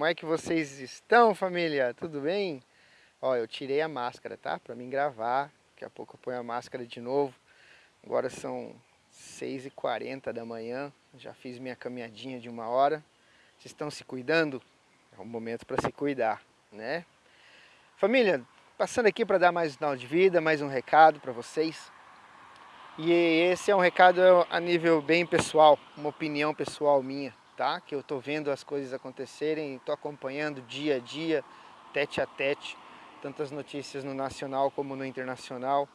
Como é que vocês estão, família? Tudo bem? Ó, eu tirei a máscara, tá? Pra mim gravar. Daqui a pouco eu ponho a máscara de novo. Agora são 6h40 da manhã. Já fiz minha caminhadinha de uma hora. Vocês estão se cuidando? É um momento para se cuidar, né? Família, passando aqui para dar mais um sinal de vida, mais um recado para vocês. E esse é um recado a nível bem pessoal, uma opinião pessoal minha, tá? Que eu tô vendo as coisas acontecerem, tô acompanhando dia a dia, tete a tete, tantas notícias no nacional como no internacional.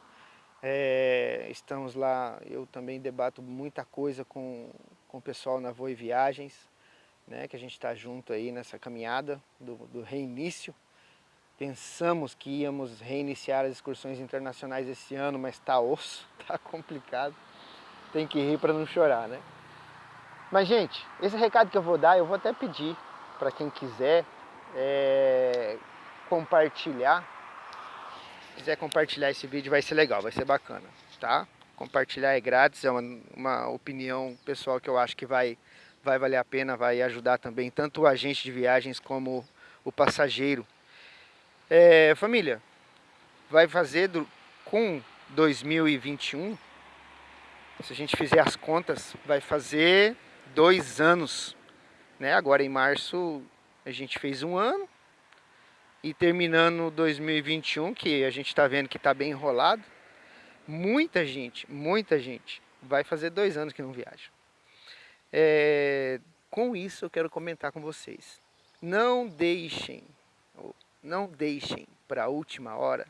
É, estamos lá, eu também debato muita coisa com, com o pessoal na Voe Viagens, né, que a gente está junto aí nessa caminhada do, do reinício. Pensamos que íamos reiniciar as excursões internacionais esse ano, mas está osso, está complicado. Tem que rir para não chorar, né? Mas, gente, esse recado que eu vou dar, eu vou até pedir para quem quiser é, compartilhar quiser compartilhar esse vídeo vai ser legal, vai ser bacana, tá? Compartilhar é grátis, é uma, uma opinião pessoal que eu acho que vai, vai valer a pena, vai ajudar também tanto o agente de viagens como o passageiro. É, família, vai fazer do, com 2021, se a gente fizer as contas, vai fazer dois anos. Né? Agora em março a gente fez um ano, e terminando 2021, que a gente está vendo que está bem enrolado, muita gente, muita gente vai fazer dois anos que não viaja. É, com isso eu quero comentar com vocês. Não deixem, não deixem para a última hora,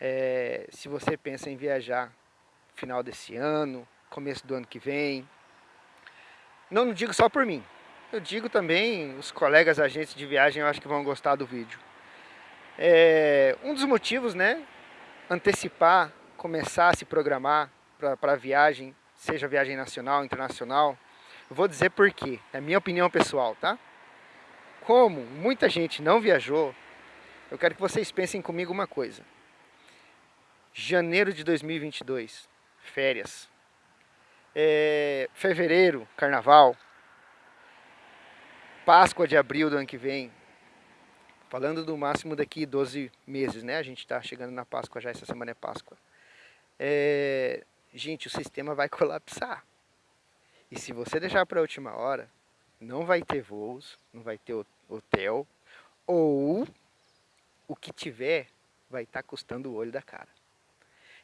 é, se você pensa em viajar final desse ano, começo do ano que vem. Não digo só por mim, eu digo também, os colegas agentes de viagem eu acho que vão gostar do vídeo. É, um dos motivos, né, antecipar, começar a se programar para a viagem, seja viagem nacional, internacional, eu vou dizer por quê, é minha opinião pessoal, tá? Como muita gente não viajou, eu quero que vocês pensem comigo uma coisa. Janeiro de 2022, férias. É, fevereiro, carnaval. Páscoa de abril do ano que vem, Falando do máximo daqui 12 meses, né? A gente está chegando na Páscoa já, essa semana é Páscoa. É, gente, o sistema vai colapsar. E se você deixar para a última hora, não vai ter voos, não vai ter hotel, ou o que tiver vai estar tá custando o olho da cara.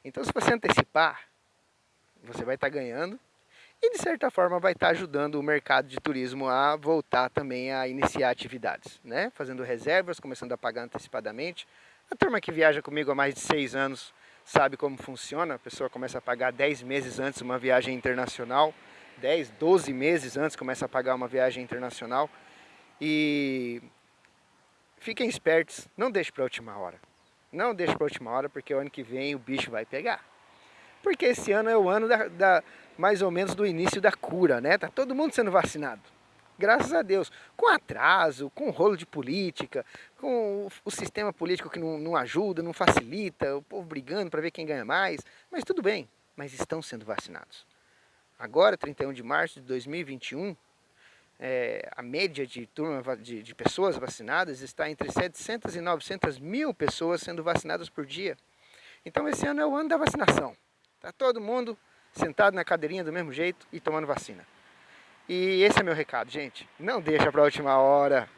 Então se você antecipar, você vai estar tá ganhando e de certa forma vai estar ajudando o mercado de turismo a voltar também a iniciar atividades, né? Fazendo reservas, começando a pagar antecipadamente. A turma que viaja comigo há mais de seis anos sabe como funciona, a pessoa começa a pagar 10 meses antes uma viagem internacional, 10, 12 meses antes começa a pagar uma viagem internacional e fiquem espertos, não deixe para a última hora. Não deixe para a última hora porque o ano que vem o bicho vai pegar. Porque esse ano é o ano da, da mais ou menos do início da cura, né? Tá todo mundo sendo vacinado. Graças a Deus. Com atraso, com rolo de política, com o, sistema político que não, não ajuda, não facilita, o povo brigando para ver quem ganha mais. Mas tudo bem, mas estão sendo vacinados. Agora, 31 de março de 2021, é, a média de, turma, de, de pessoas vacinadas está entre 700 e 900 mil pessoas sendo vacinadas por dia. Então esse ano é o ano da vacinação. Está todo mundo sentado na cadeirinha do mesmo jeito e tomando vacina. E esse é meu recado, gente. Não deixa para a última hora.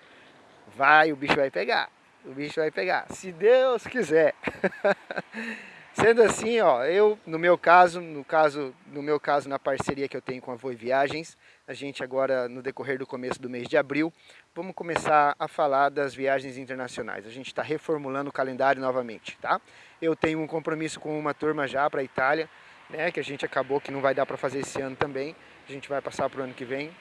Vai, o bicho vai pegar. O bicho vai pegar, se Deus quiser. Sendo assim, ó, eu, no meu caso, no caso, no meu caso, na parceria que eu tenho com a Voi Viagens, a gente agora, no decorrer do começo do mês de abril, vamos começar a falar das viagens internacionais. A gente está reformulando o calendário novamente, tá? Eu tenho um compromisso com uma turma já para a Itália, né, que a gente acabou que não vai dar para fazer esse ano também, a gente vai passar para o ano que vem.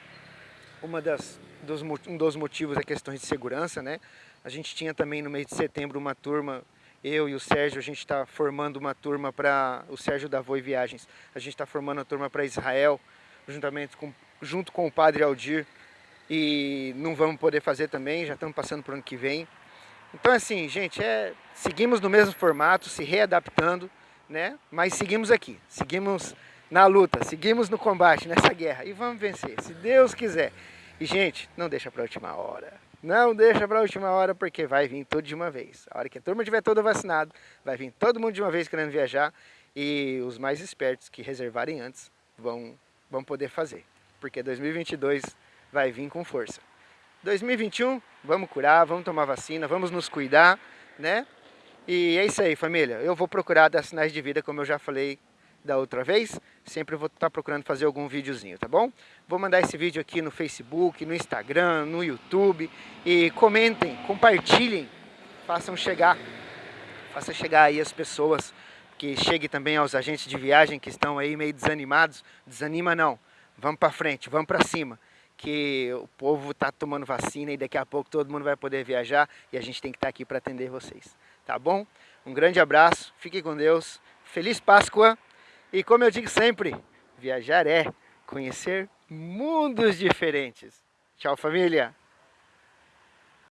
Uma das, dos, um dos motivos é questões de segurança, né? A gente tinha também no mês de setembro uma turma, eu e o Sérgio, a gente está formando uma turma para, o Sérgio da Voi Viagens, a gente está formando uma turma para Israel, juntamente com, junto com o Padre Aldir, e não vamos poder fazer também, já estamos passando para o ano que vem. Então assim, gente, é, seguimos no mesmo formato, se readaptando, né? Mas seguimos aqui, seguimos na luta, seguimos no combate, nessa guerra e vamos vencer, se Deus quiser. E gente, não deixa para a última hora. Não deixa para a última hora, porque vai vir tudo de uma vez. A hora que a turma estiver toda vacinada, vai vir todo mundo de uma vez querendo viajar e os mais espertos que reservarem antes vão, vão poder fazer. Porque 2022 vai vir com força. 2021, vamos curar, vamos tomar vacina, vamos nos cuidar, né? E é isso aí, família. Eu vou procurar dar sinais de vida, como eu já falei da outra vez. Sempre vou estar procurando fazer algum videozinho, tá bom? Vou mandar esse vídeo aqui no Facebook, no Instagram, no YouTube. E comentem, compartilhem, façam chegar, façam chegar aí as pessoas, que chegue também aos agentes de viagem que estão aí meio desanimados. Desanima não, vamos para frente, vamos para cima. Que o povo está tomando vacina e daqui a pouco todo mundo vai poder viajar e a gente tem que estar tá aqui para atender vocês. Tá bom? Um grande abraço, fique com Deus, Feliz Páscoa! E como eu digo sempre, viajar é conhecer mundos diferentes. Tchau, família!